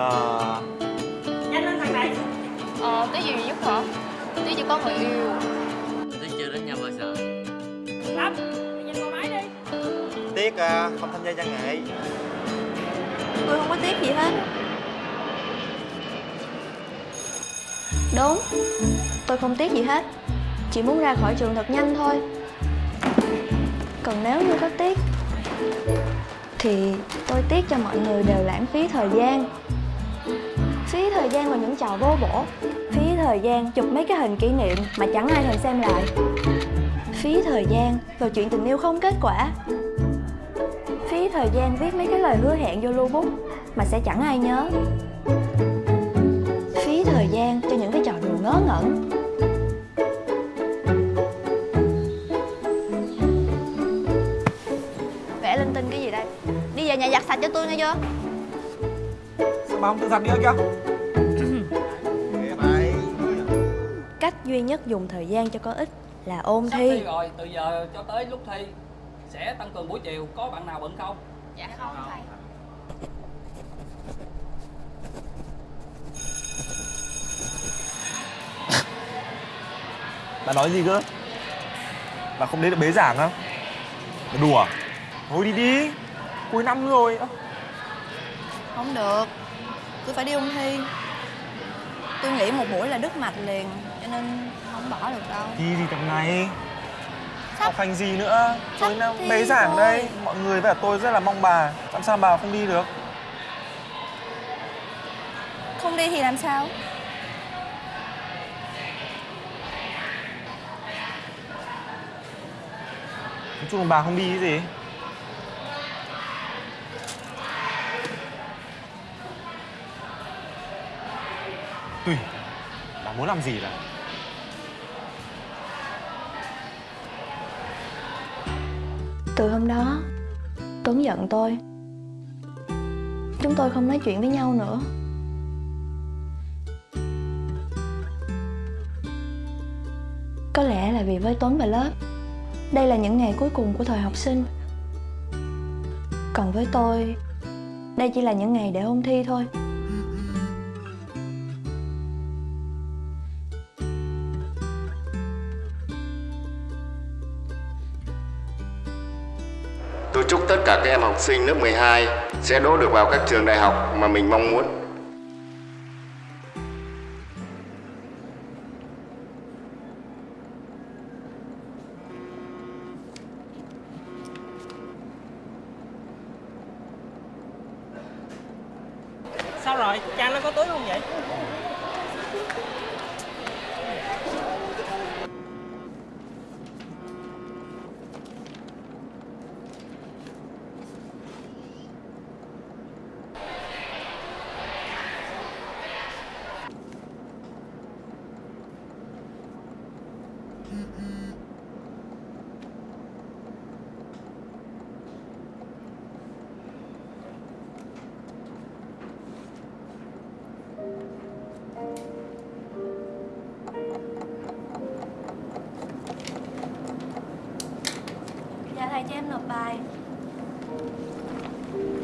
à, Nhanh lên thằng này. Ờ, tí gì giúp hả? Tí chưa có người yêu. Thấy chưa đến nhau bao giờ? Lâm Nhanh qua máy đi. Tiếc à, không tham gia văn nghệ. Tôi không có tiếc gì hết. Đúng. Tôi không tiếc gì hết. Chỉ muốn ra khỏi trường thật nhanh thôi. Còn nếu như có tiếc Thì tôi tiếc cho mọi người đều lãng phí thời gian Phí thời gian vào những trò vô bổ. Phí thời gian chụp mấy cái hình kỷ niệm mà chẳng ai thèm xem lại. Phí thời gian vào chuyện tình yêu không kết quả. Phí thời gian viết mấy cái lời hứa hẹn vô lưu bút mà sẽ chẳng ai nhớ. Phí thời gian cho những cái trò đùa ngớ ngẩn. Vẽ linh tinh cái gì đây? Đi về nhà giặt sạch cho tôi nghe chưa? Bà không tự giặt đi kìa. Cách duy nhất dùng thời gian cho có ích là ôn Sắp thi. thi rồi, từ giờ cho tới lúc thi Sẽ tăng cường buổi chiều, có bạn nào bận không? Dạ không thầy. Bà nói gì cơ? Bà không đến được bế giảng á? Bà đùa. Thôi đi đi. Cuối năm rồi. Không được Tôi phải đi ôn thi. Tôi nghĩ một buổi là đứt mạch liền Cho nên không bỏ được đâu. Thi gì tầm này. Sắp- học hành gì nữa? tối năm bế giảng đây. mọi người với cả tôi rất là mong bà. Làm sao bà không đi được? Không đi thì làm sao? Nói chung bà không đi cái gì tùy bà muốn làm gì là Từ hôm đó, Tuấn giận tôi. Chúng tôi không nói chuyện với nhau nữa. Có lẽ là vì với Tuấn và lớp, Đây là những ngày cuối cùng của thời học sinh. Còn với tôi, Đây chỉ là những ngày để ôn thi thôi. Tôi chúc tất cả các em học sinh lớp 12 sẽ đỗ được vào các trường đại học mà mình mong muốn. Sao rồi Trang nó có túi không vậy thầy cho em nộp bài.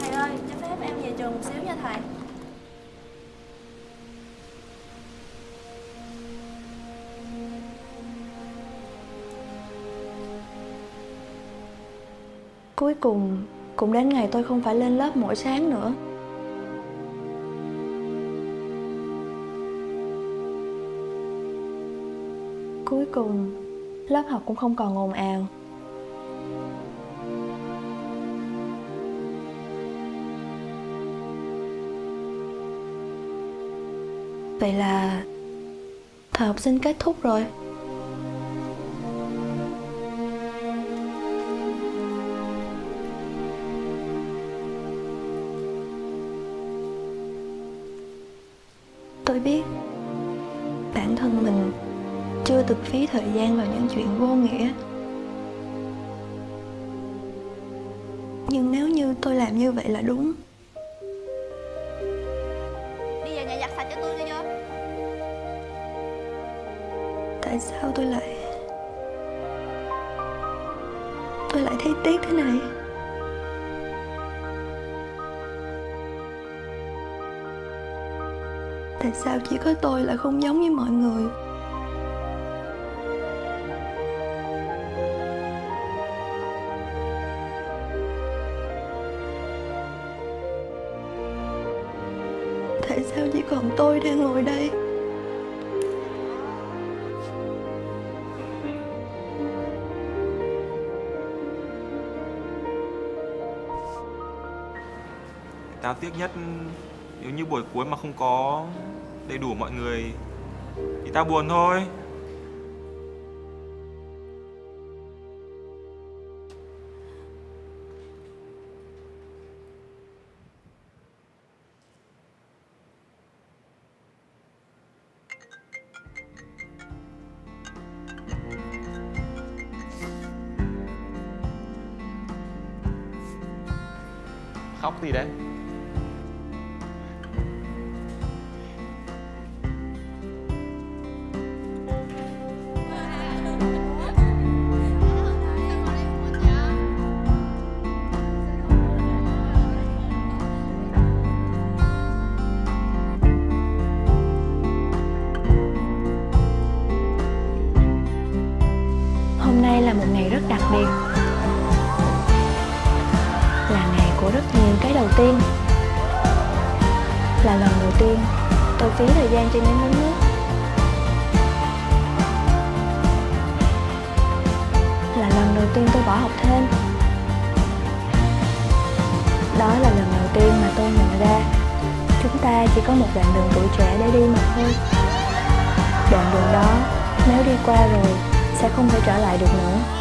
Thầy ơi, cho phép em về trường một xíu nha thầy. Cuối cùng cũng đến ngày tôi không phải lên lớp mỗi sáng nữa. Cuối cùng lớp học cũng không còn ồn ào. Vậy là thời học sinh kết thúc rồi. Tôi biết bản thân mình chưa từng phí thời gian vào những chuyện vô nghĩa. Nhưng nếu như tôi làm như vậy là đúng Tại sao tôi lại Tôi lại thấy tiếc thế này? Tại sao chỉ có tôi là không giống với mọi người? Tại sao chỉ còn tôi đang ngồi đây? Tao tiếc nhất, nếu như buổi cuối mà không có đầy đủ mọi người thì tao buồn thôi. Khóc gì đấy? Ngày rất đặc biệt. Là ngày của rất nhiều cái đầu tiên. Là lần đầu tiên tôi phí thời gian trên những uống nước. Là lần đầu tiên tôi bỏ học thêm. Đó là lần đầu tiên mà tôi nhận ra Chúng ta chỉ có một đoạn đường tuổi trẻ để đi mà thôi. Đoạn đường đó nếu đi qua rồi sẽ không thể trở lại được nữa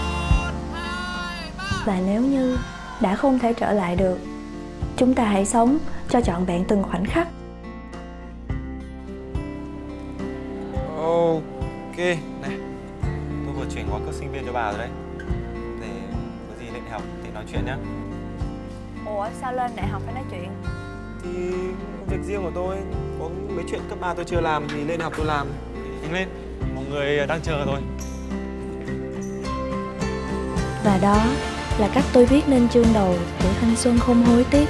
và nếu như đã không thể trở lại được chúng ta hãy sống cho trọn vẹn từng khoảnh khắc. Ok, này. Tôi vừa chuyển gói cước sinh viên cho bà rồi đấy. Để có gì lên đại học thì nói chuyện nhá. Ủa sao lên đại học phải nói chuyện? Thì việc riêng của tôi Có mấy chuyện cấp 3 tôi chưa làm thì lên đại học tôi làm. Nhanh lên, mọi người đang chờ rồi và đó là cách tôi viết nên chương đầu của thanh xuân không hối tiếc.